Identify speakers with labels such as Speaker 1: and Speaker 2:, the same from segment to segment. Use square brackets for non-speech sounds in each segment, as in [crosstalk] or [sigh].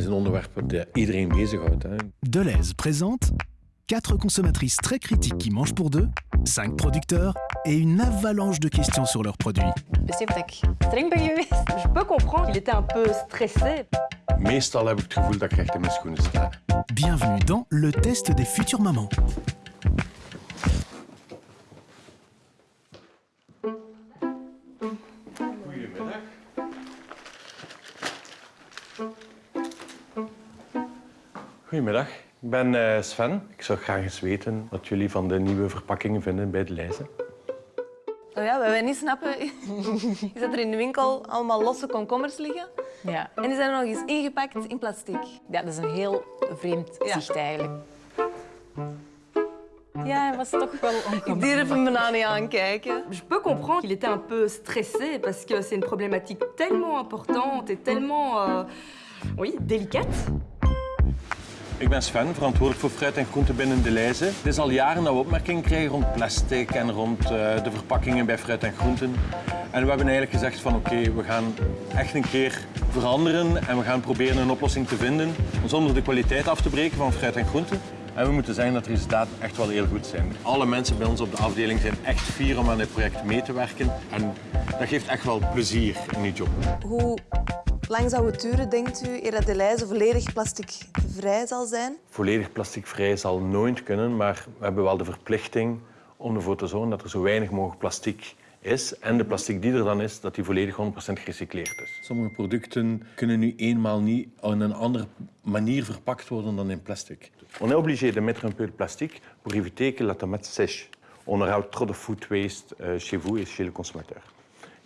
Speaker 1: is een onderwerp dat iedereen bezighoudt. Hè.
Speaker 2: Deleuze présente 4 consommatrices très critiques qui mangent pour deux, 5 producteurs et une avalanche de questions sur leurs produits.
Speaker 3: Je peux comprendre qu'il était un peu stressé.
Speaker 1: Meestal heb ik het gevoel dat ik recht in mijn schoenen sta.
Speaker 2: Bienvenue dans le test des futures mamans.
Speaker 1: Goedemiddag. Goedemiddag, ik ben eh, Sven. Ik zou graag eens weten wat jullie van de nieuwe verpakkingen vinden bij de lijzen.
Speaker 3: Nou ja, wat wij niet snappen [laughs] is dat er in de winkel allemaal losse komkommers liggen.
Speaker 4: Ja.
Speaker 3: En die zijn nog eens ingepakt in plastic.
Speaker 4: ja, dat is een heel vreemd
Speaker 3: Ja.
Speaker 4: zicht eigenlijk. Ja, hij was toch wel
Speaker 3: Ik durf hem bijna niet aankijken. Je peux comprendre qu'il était un peu stressé parce que c'est une problématique tellement importante et tellement euh, oui, délicate.
Speaker 1: Ik ben Sven, verantwoordelijk voor fruit en groenten binnen de lijzen. Het is al jaren dat we opmerkingen krijgen rond plastic en rond eh, de verpakkingen bij fruit en groenten. En we hebben eigenlijk gezegd van oké, we gaan echt een keer veranderen en we gaan proberen een oplossing te vinden zonder de kwaliteit af te breken van fruit en groenten. En we moeten zeggen dat de resultaten echt wel heel goed zijn. Alle mensen bij ons op de afdeling zijn echt fier om aan dit project mee te werken. En dat geeft echt wel plezier in die job.
Speaker 5: Hoe lang zou het duren, denkt u, eer dat de lijzen volledig plasticvrij zal zijn?
Speaker 1: Volledig plasticvrij zal nooit kunnen, maar we hebben wel de verplichting om ervoor te zorgen dat er zo weinig mogelijk plastic is. En de plastic die er dan is, dat die volledig 100% gerecycleerd is. Sommige producten kunnen nu eenmaal niet op een andere manier verpakt worden dan in plastic. On est obligé de mettre un peu de plastique pour éviter que la tomate sèche. On aura trop de food waste euh, chez vous et chez le consommateur.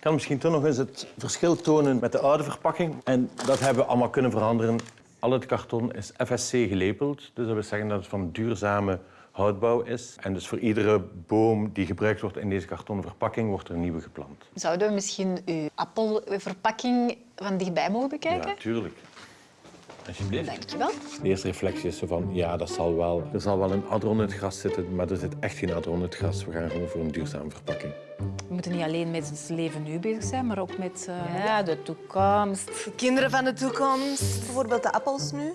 Speaker 1: Ik kan misschien toch nog eens het verschil tonen met de oude verpakking. En dat hebben we allemaal kunnen veranderen. Al het karton is FSC gelepeld. Dus dat wil zeggen dat het van duurzame houtbouw is. En dus voor iedere boom die gebruikt wordt in deze kartonnen verpakking wordt er een nieuwe geplant.
Speaker 4: Zouden we misschien uw appelverpakking van dichtbij mogen bekijken?
Speaker 1: Ja, tuurlijk. Alsjeblieft.
Speaker 4: Dankjewel.
Speaker 1: De eerste reflectie is zo van, ja, dat zal wel. Er zal wel een adron in het gras zitten, maar er zit echt geen adron in het gras. We gaan gewoon voor een duurzame verpakking.
Speaker 4: We moeten niet alleen met ons leven nu bezig zijn, maar ook met eh, ja, de toekomst.
Speaker 5: De kinderen van de toekomst, bijvoorbeeld de appels nu,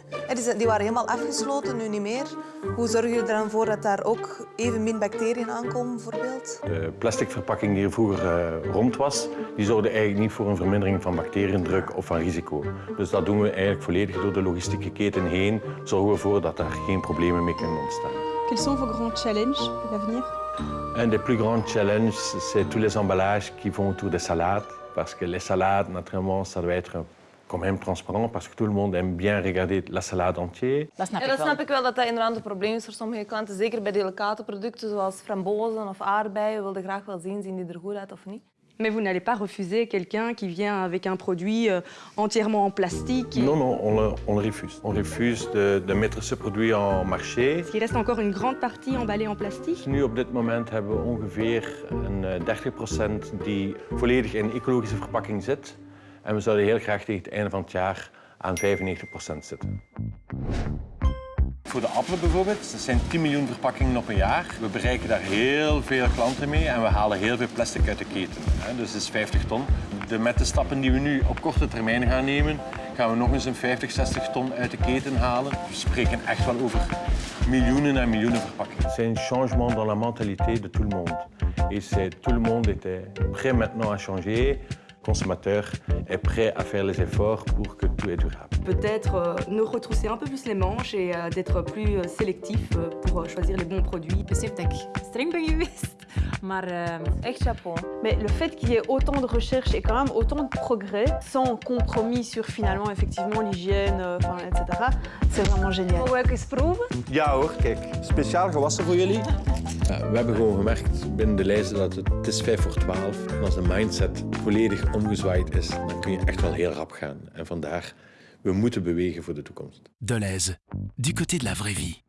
Speaker 5: die waren helemaal afgesloten, nu niet meer. Hoe zorg je er dan voor dat daar ook evenmin bacteriën aankomen, bijvoorbeeld?
Speaker 1: De plastic verpakking die er vroeger eh, rond was, die zorgde eigenlijk niet voor een vermindering van bacteriëndruk of van risico. Dus dat doen we eigenlijk volledig door de logistieke keten heen. Zorgen we ervoor dat daar geen problemen mee kunnen ontstaan.
Speaker 6: Quels sont vos grands challenges pour l'avenir
Speaker 1: Un des plus grands challenges, c'est tous les emballages qui vont autour des salades. Parce que les salades, naturellement, ça doit être quand même transparent, parce que tout le monde aime bien regarder la salade entière.
Speaker 4: Dat snap
Speaker 3: Ja,
Speaker 4: ik
Speaker 3: dat
Speaker 4: wel.
Speaker 3: snap ik wel dat dat inderdaad een probleem is voor sommige klanten. Zeker bij delicate producten zoals frambozen of aardbeien. We wilden graag wel zien, zien die er goed uit of niet.
Speaker 6: Mais vous n'allez pas refuser quelqu'un qui vient avec un produit euh, entièrement en plastique. et-
Speaker 1: Non, non, on le, on le refuse. On refuse de, de mettre ce produit en marché.
Speaker 6: Parce qu'il reste encore une grande partie emballée en plastique?
Speaker 1: Nu op dit moment hebben we ongeveer een eh, 30% die volledig in ecologische verpakking zit. En we zouden heel graag tegen het einde van het jaar aan 95% zitten. Voor de appelen bijvoorbeeld, dat zijn 10 miljoen verpakkingen op een jaar. We bereiken daar heel veel klanten mee en we halen heel veel plastic uit de keten. Dus dat is 50 ton. De, met de stappen die we nu op korte termijn gaan nemen, gaan we nog eens een 50, 60 ton uit de keten halen. We spreken echt wel over miljoenen en miljoenen verpakkingen. C'est un changement dans la mentalité de tout le monde. Et c'est tout le monde était prêt maintenant à changer. Consommateur est prêt à faire les efforts pour que tout est durable.
Speaker 3: Peut-être euh, nous retrousser un peu plus les manches et euh, d'être plus euh, sélectif euh, pour euh, choisir les bons produits. Chapeau.
Speaker 7: Mais le fait qu'il y ait autant de recherches et quand même autant de progrès, sans compromis sur finalement effectivement l'hygiène, euh, enfin, etc., c'est vraiment génial.
Speaker 8: Hoor, kijk. Speciaal gewassen voor jullie.
Speaker 1: We hebben gewoon gemerkt binnen de lijsten dat het, is 5 voor 12. En als de mindset volledig omgezwaaid is, dan kun je echt wel heel rap gaan. En vandaar, we moeten bewegen voor de toekomst.
Speaker 2: Deleuze, du côté de la vraie vie.